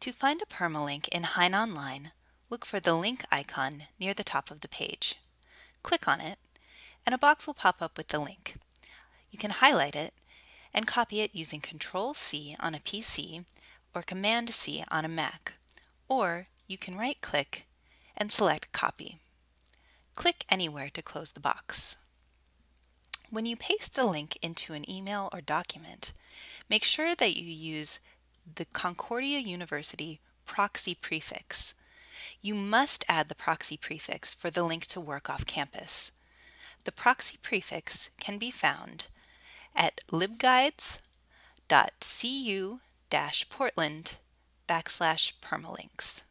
To find a permalink in HeinOnline, look for the link icon near the top of the page. Click on it, and a box will pop up with the link. You can highlight it and copy it using Control-C on a PC or Command-C on a Mac, or you can right-click and select Copy. Click anywhere to close the box. When you paste the link into an email or document, make sure that you use the Concordia University proxy prefix. You must add the proxy prefix for the link to work off campus. The proxy prefix can be found at libguides.cu-portland backslash permalinks.